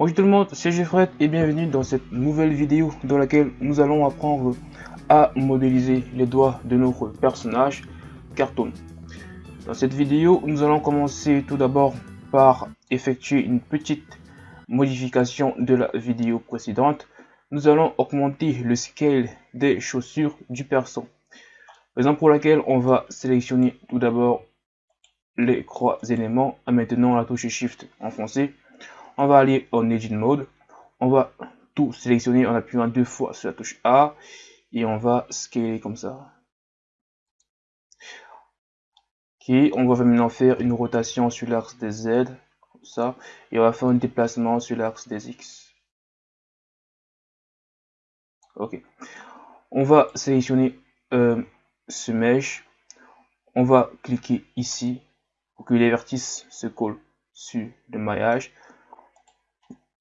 Bonjour tout le monde, c'est Jeffred et bienvenue dans cette nouvelle vidéo dans laquelle nous allons apprendre à modéliser les doigts de notre personnage Cartoon. Dans cette vidéo, nous allons commencer tout d'abord par effectuer une petite modification de la vidéo précédente. Nous allons augmenter le scale des chaussures du perso. Raison pour laquelle on va sélectionner tout d'abord les trois éléments en maintenant la touche Shift enfoncée on va aller en Edit Mode. On va tout sélectionner en appuyant deux fois sur la touche A. Et on va scaler comme ça. Ok, on va maintenant faire une rotation sur l'axe des Z. Comme ça. Et on va faire un déplacement sur l'axe des X. Ok. On va sélectionner euh, ce mesh. On va cliquer ici pour que les vertices se collent sur le maillage.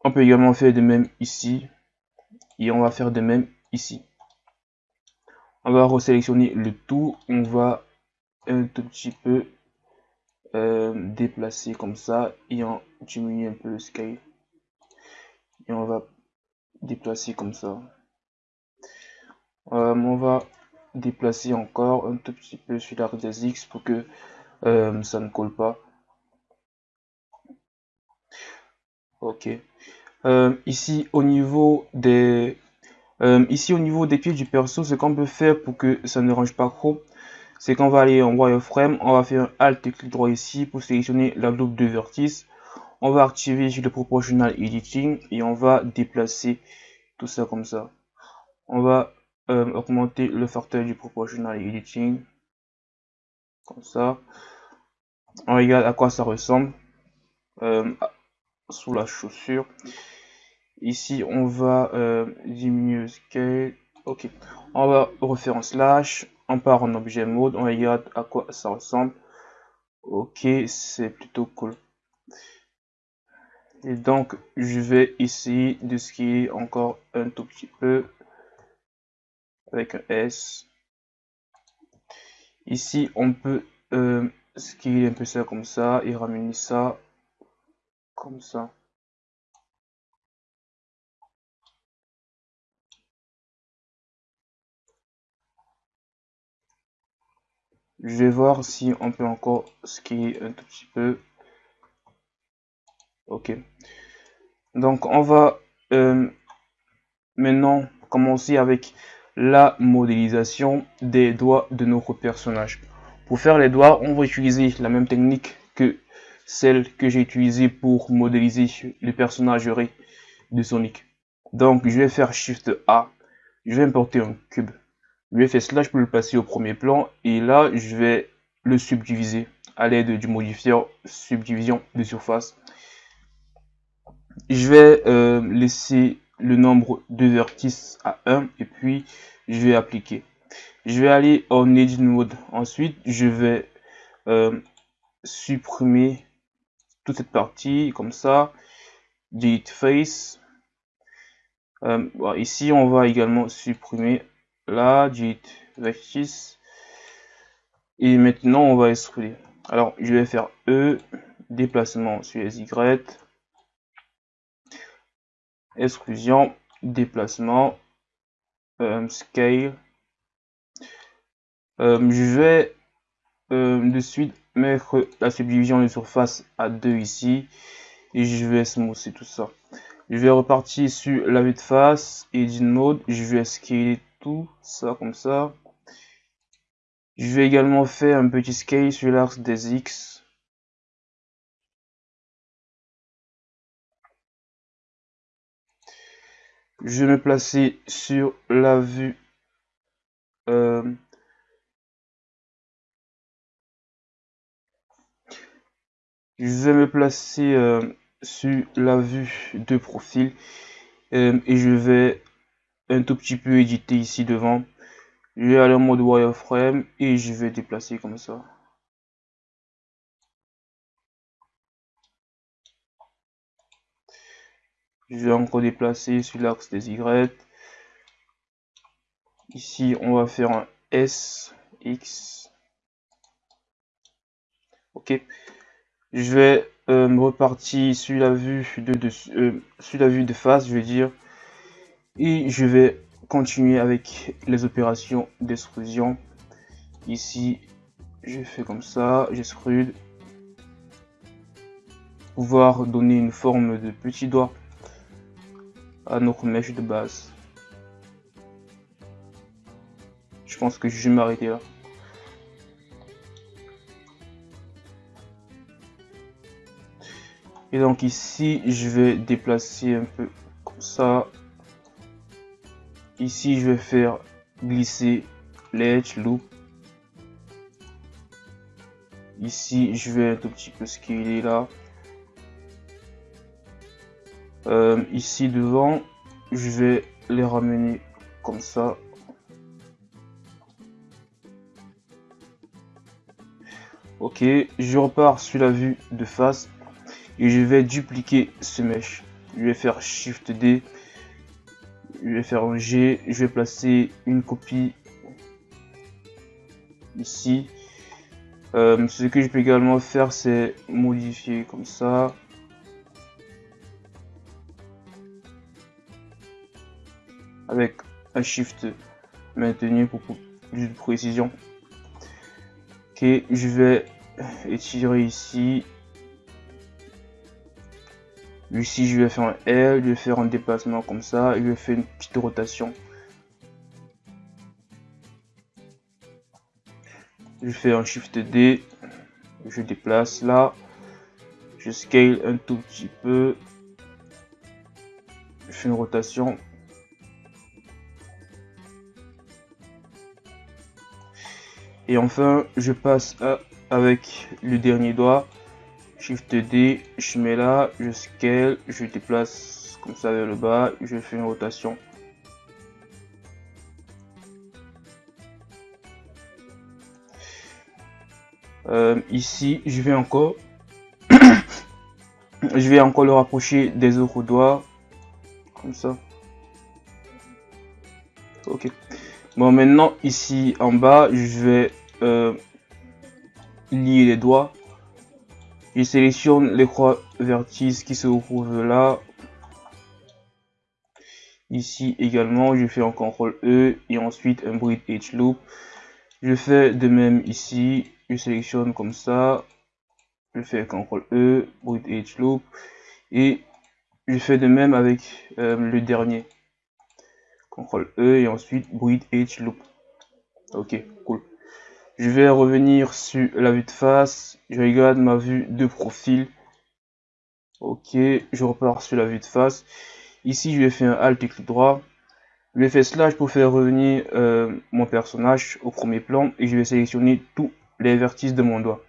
On peut également faire de même ici. Et on va faire de même ici. On va resélectionner le tout. On va un tout petit peu euh, déplacer comme ça. Et on diminue un peu le scale. Et on va déplacer comme ça. Euh, on va déplacer encore un tout petit peu sur l'arc des X pour que euh, ça ne colle pas. Ok. Euh, ici au niveau des euh, ici au niveau des pieds du perso, ce qu'on peut faire pour que ça ne range pas trop, c'est qu'on va aller en wireframe, on va faire un alt clic droit ici pour sélectionner la loupe de vertice. On va activer le proportional editing et on va déplacer tout ça comme ça. On va euh, augmenter le facteur du proportional editing comme ça. On regarde à quoi ça ressemble sous la chaussure. Ici, on va euh, diminuer scale. Ok, on va refaire un slash. On part en objet mode. On regarde à quoi ça ressemble. Ok, c'est plutôt cool. Et donc, je vais de skier encore un tout petit peu avec un S. Ici, on peut euh, skier un peu ça comme ça et ramener ça comme ça. Je vais voir si on peut encore skier un tout petit peu. Ok. Donc on va euh, maintenant commencer avec la modélisation des doigts de notre personnage. Pour faire les doigts, on va utiliser la même technique que celle que j'ai utilisée pour modéliser le personnage de Sonic. Donc je vais faire Shift A, je vais importer un cube. Je vais faire slash pour le passer au premier plan et là je vais le subdiviser à l'aide du modifier subdivision de surface. Je vais euh, laisser le nombre de vertices à 1 et puis je vais appliquer. Je vais aller en edit mode. Ensuite, je vais euh, supprimer toute cette partie comme ça. Delete face. Euh, ici, on va également supprimer là, dit vertice. Et maintenant, on va extruder. Alors, je vais faire E, déplacement sur les Y, exclusion, déplacement, euh, scale. Euh, je vais de suite mettre la subdivision de surface à 2 ici et je vais smoother tout ça. Je vais repartir sur la vue de face et d'une mode, je vais scaler tout ça comme ça. Je vais également faire un petit scale sur l'axe des X. Je vais me placer sur la vue euh, je vais me placer euh, sur la vue de profil euh, et je vais un tout petit peu édité ici devant. Je vais aller en mode wireframe et je vais déplacer comme ça. Je vais encore déplacer sur l'axe des Y. Ici, on va faire un S, X. Ok. Je vais euh, reparti sur la vue de, de euh, sur la vue de face, je veux dire, et je vais continuer avec les opérations d'extrusion. Ici, je fais comme ça, j'extrude, pouvoir donner une forme de petit doigt à notre mèche de base. Je pense que je vais m'arrêter là. Et donc ici, je vais déplacer un peu comme ça. Ici, je vais faire glisser l'edge loop. Ici, je vais un tout petit peu scaler là. Euh, ici devant, je vais les ramener comme ça. Ok, je repars sur la vue de face je vais dupliquer ce mesh. Je vais faire Shift D, je vais faire un G, je vais placer une copie ici. Euh, ce que je peux également faire, c'est modifier comme ça. Avec un Shift maintenu pour plus de précision. Ok, je vais étirer ici Ici, je vais faire un L, je vais faire un déplacement comme ça, je vais faire une petite rotation. Je fais un Shift D, je déplace là, je scale un tout petit peu, je fais une rotation. Et enfin, je passe avec le dernier doigt Shift D, je mets là, je scale, je déplace comme ça vers le bas, je fais une rotation. Euh, ici, je vais encore, je vais encore le rapprocher des autres doigts, comme ça. Ok. Bon, maintenant ici en bas, je vais euh, lier les doigts sélectionne les croix vertices qui se retrouvent là. Ici également, je fais un CTRL E et ensuite un Bridge Edge Loop. Je fais de même ici, je sélectionne comme ça. Je fais CTRL E, Bridge Edge Loop. Et je fais de même avec euh, le dernier. CTRL E et ensuite Bridge Edge Loop. Ok, cool. Je vais revenir sur la vue de face. Je regarde ma vue de profil. Ok, je repars sur la vue de face. Ici, je vais faire un Alt et clic droit. Je vais faire slash pour faire revenir euh, mon personnage au premier plan et je vais sélectionner tous les vertices de mon doigt.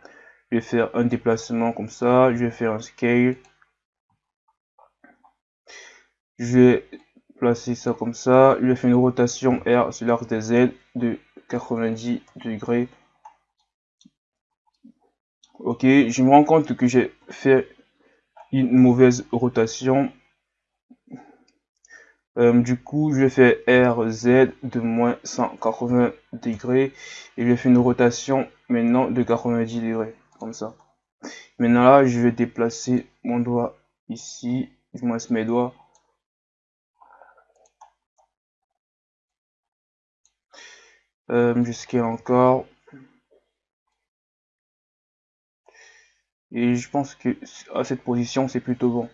Je vais faire un déplacement comme ça, je vais faire un scale. Je vais placer ça comme ça, je vais faire une rotation R sur l'arc des Z de 90 degrés. Ok, je me rends compte que j'ai fait une mauvaise rotation. Euh, du coup, je vais faire RZ de moins 180 degrés et je fais une rotation maintenant de 90 degrés, comme ça. Maintenant là, je vais déplacer mon doigt ici, du moins mes doigts. Euh, jusqu'à encore Et je pense que à cette position, c'est plutôt bon.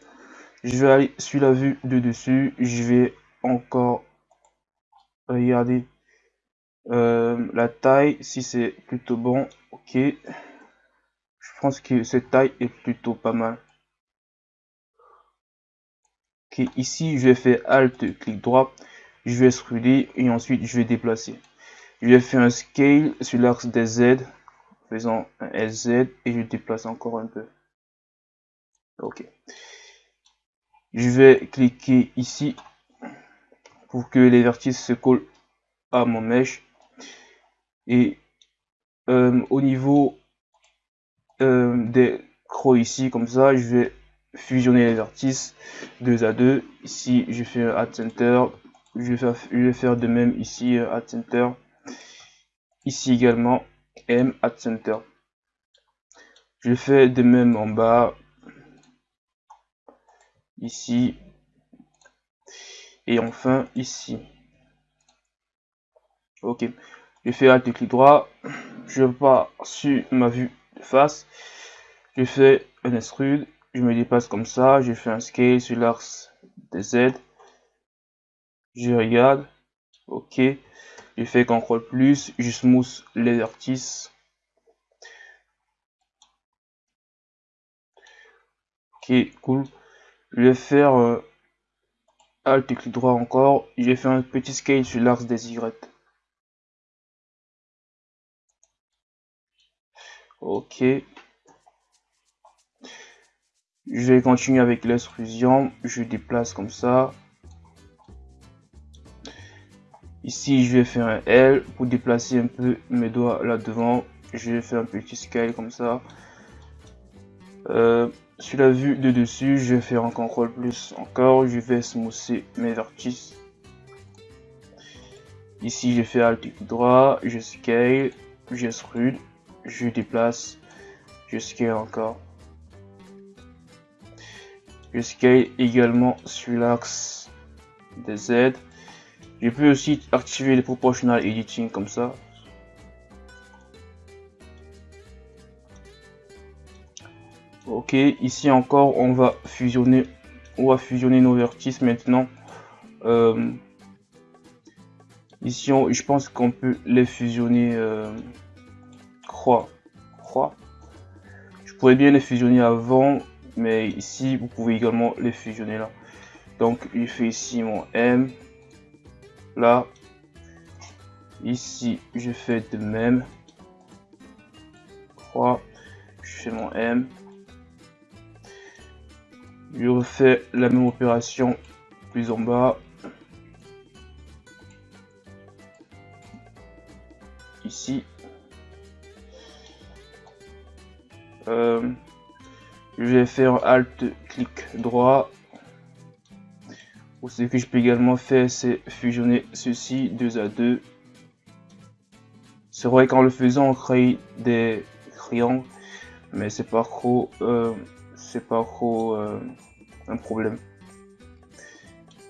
Je vais aller sur la vue de dessus. Je vais encore regarder euh, la taille, si c'est plutôt bon. Ok. Je pense que cette taille est plutôt pas mal. Ok, ici, je vais faire Alt, clic droit. Je vais scruler et ensuite je vais déplacer. Je vais faire un scale sur l'axe des Z faisons un SZ et je déplace encore un peu. Ok. Je vais cliquer ici pour que les vertices se collent à mon mèche. Et euh, au niveau euh, des crocs ici, comme ça, je vais fusionner les vertices 2 à 2. Ici, je fais un Add Center. Je vais, faire, je vais faire de même ici, Add Center. Ici également, M at center. Je fais de même en bas. ici, et enfin ici. Ok, je fais Alt clic droit, je pars sur ma vue de face, je fais un extrude, je me dépasse comme ça, je fais un scale sur l'axe des Z, je regarde, ok, je fais CTRL plus, les vertices, ok, cool, je vais faire euh, Alt clic droit encore, je vais faire un petit scale sur l'axe des Y. Ok. Je vais continuer avec l'extrusion. Je déplace comme ça. Ici, je vais faire un L pour déplacer un peu mes doigts là devant. Je vais faire un petit scale comme ça. Euh, sur la vue de dessus, je vais faire un CTRL plus encore. Je vais smousser mes vertices. Ici, je fais Alt droit, je scale, j'extrude, je déplace, je scale encore. Je scale également sur l'axe des Z. Je peux aussi activer les proportional editing comme ça. Ok, ici encore, on va fusionner, on va fusionner nos vertices maintenant. Euh, ici, je pense qu'on peut les fusionner. Euh, croix. Je pourrais bien les fusionner avant, mais ici, vous pouvez également les fusionner là. Donc, je fais ici mon M. Là, ici, je fais de même. Croix, je fais mon M. Je refais la même opération plus en bas. Ici. Euh, je vais faire alt clic droit ce que je peux également faire c'est fusionner ceci 2 à 2 c'est vrai qu'en le faisant on crée des triangles mais c'est pas trop euh, c'est pas trop euh, un problème.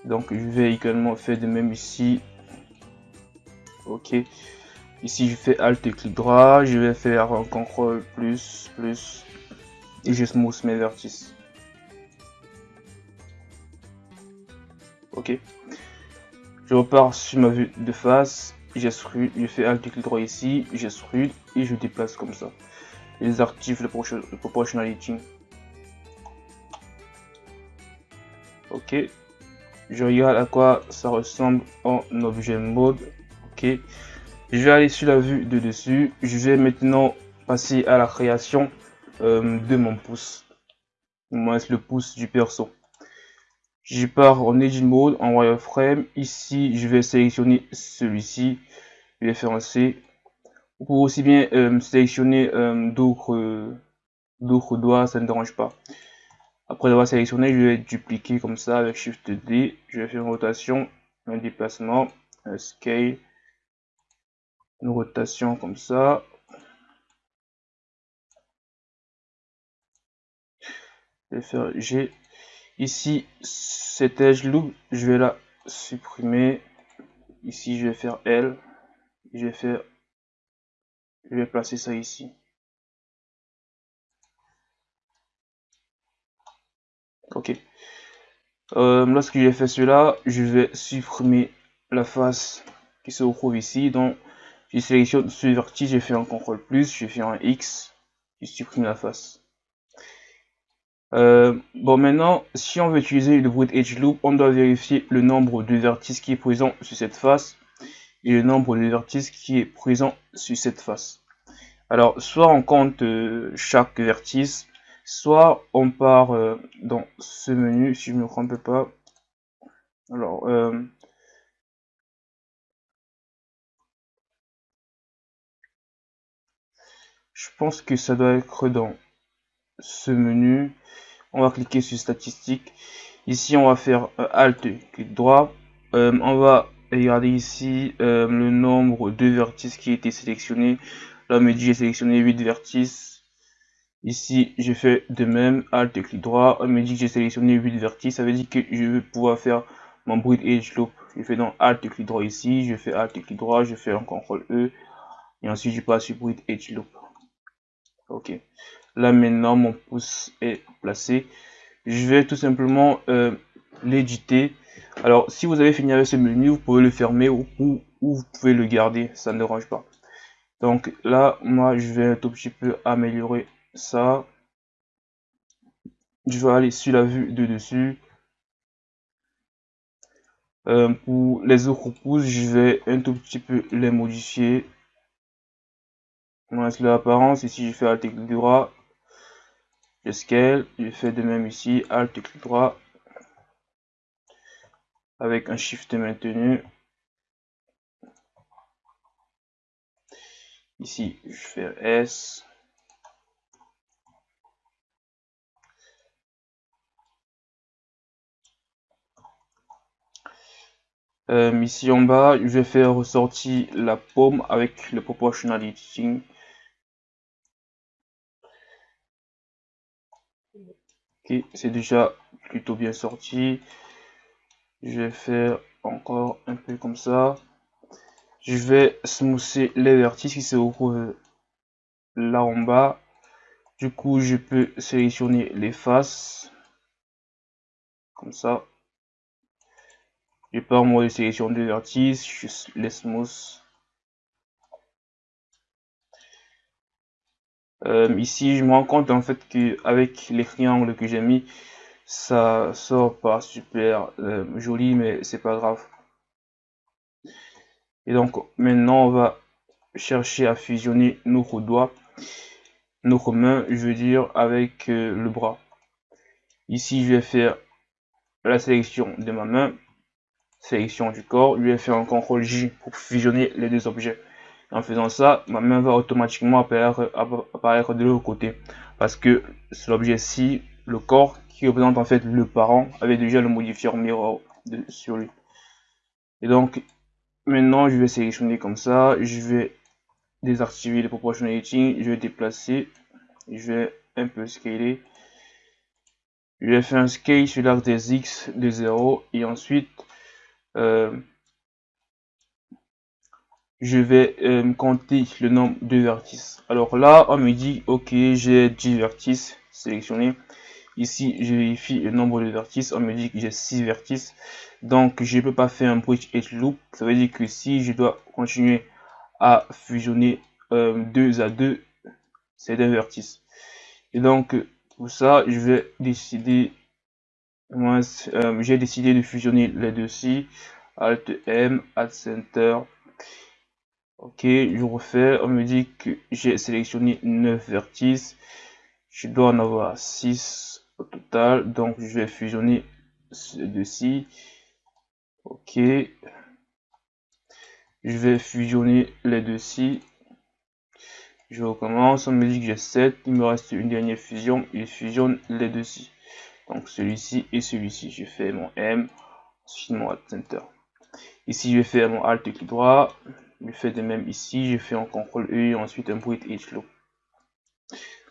Donc je vais également faire de même ici. Ok. Ici je fais Alt et clic droit. Je vais faire un CTRL plus plus et je smooth mes vertices. Ok. Je repars sur ma vue de face. J'extrude, je fais Alt et clic droit ici, j'extrude et je déplace comme ça. Les actifs le, le proportionality. ok je regarde à quoi ça ressemble en objet mode ok je vais aller sur la vue de dessus je vais maintenant passer à la création euh, de mon pouce moins le pouce du perso je pars en edge mode en wireframe ici je vais sélectionner celui-ci je vais faire un C vous pouvez aussi bien euh, sélectionner euh, d'autres d'autres doigts ça ne dérange pas après avoir sélectionné, je vais dupliquer comme ça avec Shift D. Je vais faire une rotation, un déplacement, un scale, une rotation comme ça. Je vais faire G. Ici, cet edge loop, je vais la supprimer. Ici, je vais faire L. Je vais faire, je vais placer ça ici. Ok. Euh, lorsque j'ai fait cela, je vais supprimer la face qui se retrouve ici. Donc, je sélectionne ce vertige, j'ai fait un CTRL plus, je fais un X, je supprime la face. Euh, bon, maintenant, si on veut utiliser le Brute Edge Loop, on doit vérifier le nombre de vertices qui est présent sur cette face et le nombre de vertices qui est présent sur cette face. Alors, soit on compte euh, chaque vertice, soit on part euh, dans ce menu, si je ne me trompe pas. Alors, je pense que ça doit être dans ce menu. On va cliquer sur statistiques. Ici, on va faire euh, Alt, clic droit. on va regarder ici le nombre de vertices qui a été sélectionné. Là, me dit j'ai sélectionné 8 vertices. Ici, je fais de même, Alt clic droit. On me dit que j'ai sélectionné 8 vertices. Ça veut dire que je vais pouvoir faire mon bruit edge loop. Je fais donc Alt clic droit ici. Je fais Alt clic droit. Je fais un CTRL E. Et ensuite, je passe sur bruit edge loop. Ok. Là, maintenant, mon pouce est placé. Je vais tout simplement euh, l'éditer. Alors, si vous avez fini avec ce menu, vous pouvez le fermer ou, ou, vous pouvez le garder. Ça ne dérange pas. Donc là, moi, je vais un tout petit peu améliorer ça. Je vais aller sur la vue de dessus. Euh, pour les autres pouces, je vais un tout petit peu les modifier. Moi, c'est l'apparence. Ici, je fais Alt clic droit. Scale. Je fais de même ici. Alt clic droit. Avec un Shift maintenu. Ici, je fais S. Euh, ici en bas, je vais faire ressortir la paume avec le proportional. C'est déjà plutôt bien sorti. Je vais faire encore un peu comme ça. Je vais smousser les vertices qui se retrouvent là en bas. Du coup, je peux sélectionner les faces. Comme ça. Je pars moi de sélection de vertices, je les smooth. Euh, ici, je me rends compte en fait que avec les triangles que j'ai mis, ça sort pas super euh, joli, mais c'est pas grave. Et donc maintenant, on va chercher à fusionner nos doigts, nos mains, je veux dire, avec euh, le bras. Ici, je vais faire la sélection de ma main sélection du corps, lui ai fait un CTRL J pour fusionner les deux objets. En faisant ça, ma main va automatiquement apparaître, de l'autre côté. Parce que l'objet-ci, le corps, qui représente en fait le parent, avait déjà le modifier mirror de, sur lui. Et donc, maintenant, je vais sélectionner comme ça. Je vais désactiver les proportionalities. Je vais déplacer. Je vais un peu scaler. Je vais faire un scale sur l'arc des X de 0. Et ensuite, euh, je vais euh, compter le nombre de vertices. Alors là, on me dit, ok, j'ai 10 vertices sélectionnés. Ici, je vérifie le nombre de vertices. On me dit que j'ai 6 vertices. Donc, je ne peux pas faire un bridge edge loop. Ça veut dire que si je dois continuer à fusionner 2 euh, à 2, c'est des vertices. Et donc, pour ça, je vais décider moi, euh, j'ai décidé de fusionner les deux-ci. Alt M, Alt Center. Ok, je refais. On me dit que j'ai sélectionné 9 vertices. Je dois en avoir 6 au total. Donc, je vais fusionner ces deux-ci. Ok. Je vais fusionner les deux-ci. Je recommence. On me dit que j'ai 7. Il me reste une dernière fusion. Il fusionne les deux-ci. Donc celui-ci et celui-ci. Je fais mon M, ensuite mon Alt. Ici, je vais faire mon Alt clic droit. Je fais de même ici. Je fais un CTRL E ensuite un Bruit Edge Loop.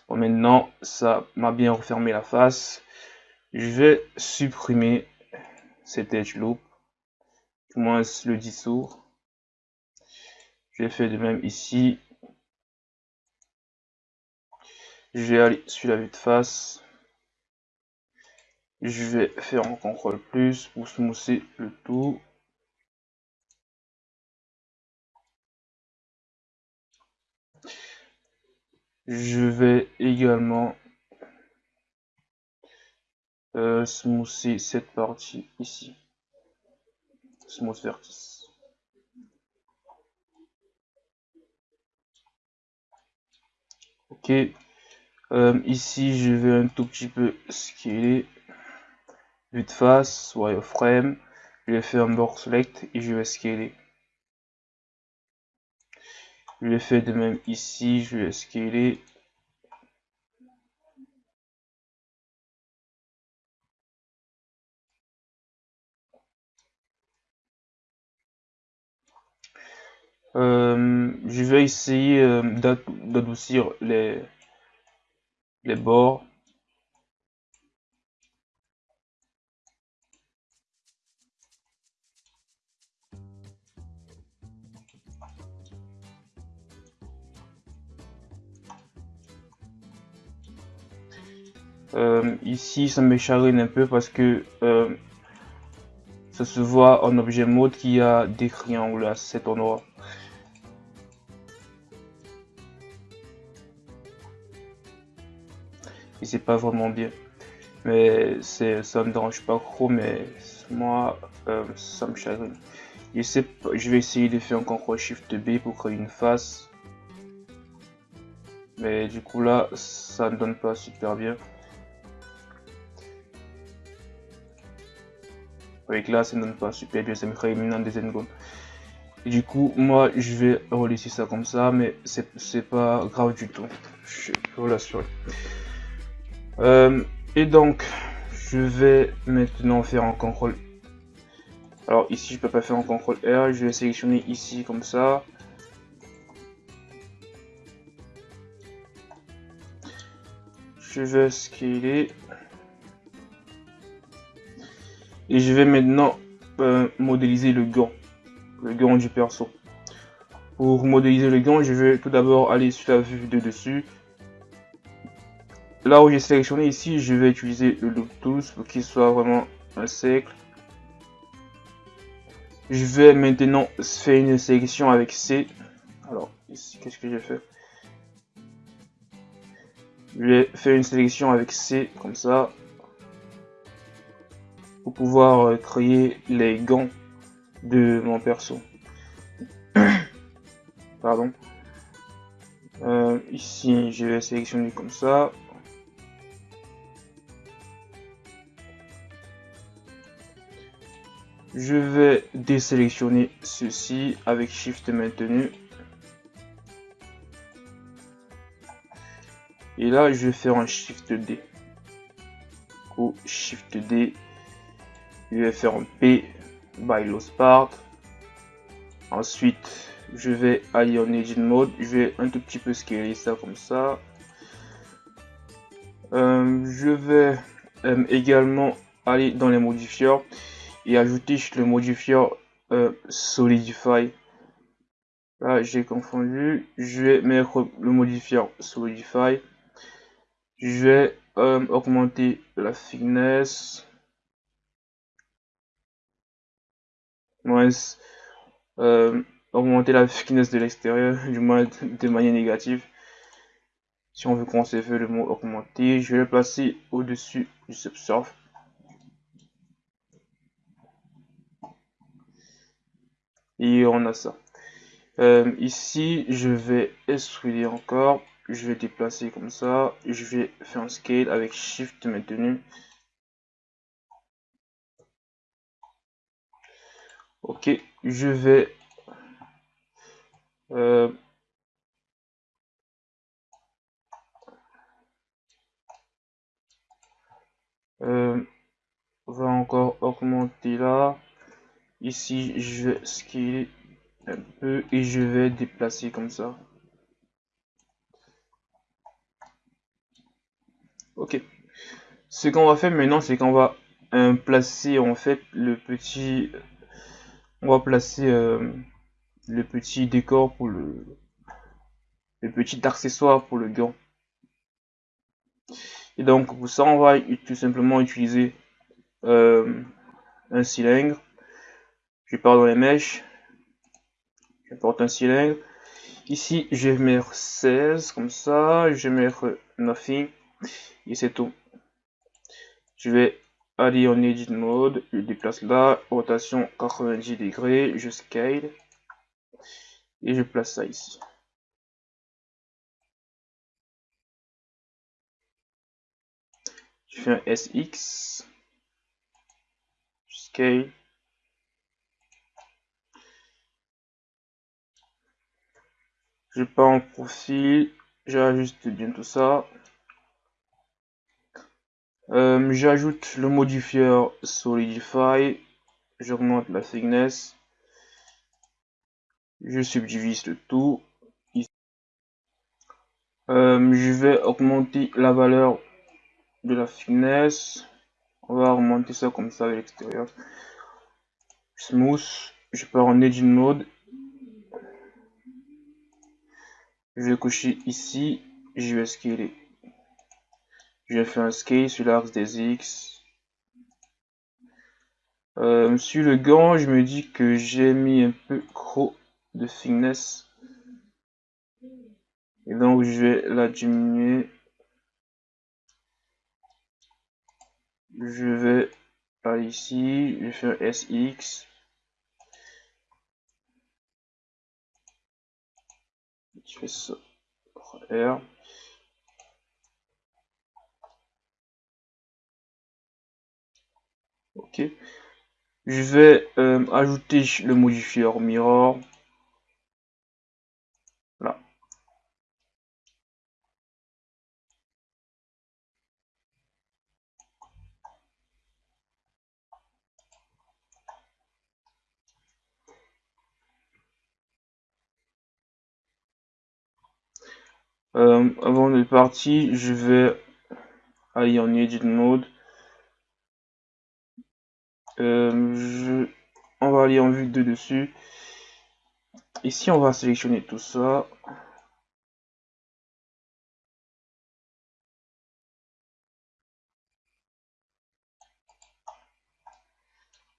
Bon, maintenant, ça m'a bien refermé la face. Je vais supprimer cet Edge Loop. Du moins le dissoudre. Je faire de même ici. Je vais aller sur la vue de face. Je vais faire un contrôle plus pour smousser le tout. Je vais également euh, cette partie ici. Smooth vertice. Ok. Euh, ici, je vais un tout petit peu scaler vue de face, wireframe, je vais faire un box select et je vais scaler. Je vais faire de même ici, je vais scaler. Euh, je vais essayer euh, d'adoucir les, les bords. Euh, ici, ça me charine un peu parce que euh, ça se voit en objet mode qui a des triangles à cet endroit. Et c'est pas vraiment bien. Mais ça me dérange pas trop, mais moi, euh, ça me chagrine. Je, je vais essayer de faire un CTRL SHIFT B pour créer une face. Mais du coup là, ça ne donne pas super bien. Avec là ça ne donne pas super bien ça me crée maintenant des secondes et du coup moi je vais relaisser ça comme ça mais c'est pas grave du tout. Je peux l'assurer euh, et donc je vais maintenant faire un contrôle. Alors ici je peux pas faire un contrôle R je vais sélectionner ici comme ça. Je vais scaler je vais maintenant euh, modéliser le gant, le gant du perso. Pour modéliser le gant, je vais tout d'abord aller sur la vue de dessus. Là où j'ai sélectionné ici, je vais utiliser le loop tools pour qu'il soit vraiment un cercle. Je vais maintenant faire une sélection avec C. Alors ici, qu'est-ce que j'ai fait Je vais faire une sélection avec C comme ça pour pouvoir euh, créer les gants de mon perso. Pardon. Euh, ici, je vais sélectionner comme ça. Je vais désélectionner ceci avec Shift maintenu. Et là, je vais faire un Shift D. Ou Shift D je vais faire un P by low part. Ensuite, je vais aller en Engine Mode. Je vais un tout petit peu scaler ça comme ça. Euh, je vais euh, également aller dans les modifiers et ajouter le modifier euh, Solidify. Là, j'ai confondu. Je vais mettre le modifier Solidify. Je vais augmenter la thickness. Moins euh, augmenter la finesse de l'extérieur, du moins de manière négative. Si on veut conserver le mot augmenter, je vais le placer au-dessus du subsurf. Et on a ça. Euh, ici, je vais extruder encore. Je vais déplacer comme ça. Je vais faire un scale avec Shift maintenu. Ok, je vais euh, euh, va encore augmenter là. Ici, je vais scaler un peu et je vais déplacer comme ça. Ok. Ce qu'on va faire maintenant, c'est qu'on va euh, placer en fait le petit on va placer euh, le petit décor pour le, le petit accessoire pour le gant. Et donc pour ça on va tout simplement utiliser euh, un cylindre. Je pars dans les mèches. Je porte un cylindre. Ici je vais mettre 16 comme ça. Je vais mettre nothing. Et c'est tout. Je vais Allez en edit mode, je déplace là, rotation 90 degrés, je scale et je place ça ici. Je fais un SX, je scale. Je pars en profil, j'ajuste bien tout ça. Euh, j'ajoute le modifier Solidify, j'augmente la thickness, je subdivise le tout. Euh, je vais augmenter la valeur de la finesse. On va augmenter ça comme ça à l'extérieur. Smooth. Je pars en Edge Mode. Je vais coucher ici. Je vais scaler. Je faire un scale sur l'axe des X. Euh, sur le gant, je me dis que j'ai mis un peu trop de finesse. Et donc, je vais la diminuer. Je vais aller ici, je vais faire SX. Je fais ça. R. Ok. Je vais euh, ajouter le modifier mirror. Là. Euh, avant de partir, je vais aller en edit mode. Euh, on va aller en vue de dessus. Ici, on va sélectionner tout ça.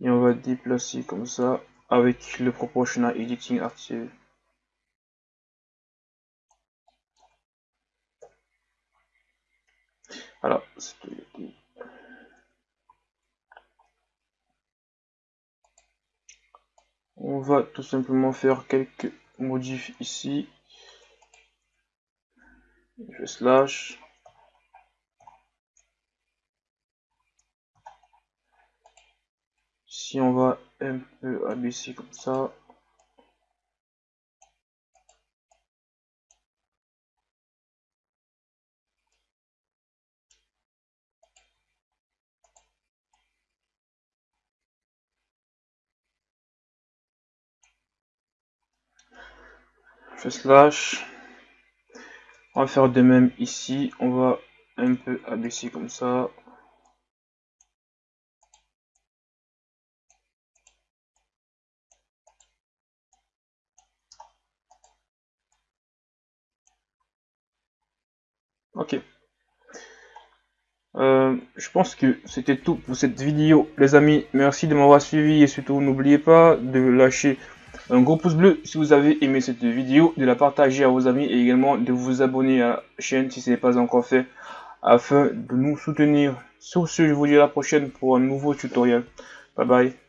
Et on va déplacer comme ça avec le proportional editing active. Alors, on va tout simplement faire quelques modifs ici. Je slash. Si on va un peu abaisser comme ça. Slash on va faire de même ici. On va un peu abaisser comme ça. Ok. Euh, je pense que c'était tout pour cette vidéo les amis. Merci de m'avoir suivi et surtout n'oubliez pas de lâcher un gros pouce bleu si vous avez aimé cette vidéo, de la partager à vos amis et également de vous abonner à la chaîne si ce n'est pas encore fait afin de nous soutenir. Sur ce, je vous dis à la prochaine pour un nouveau tutoriel. Bye bye.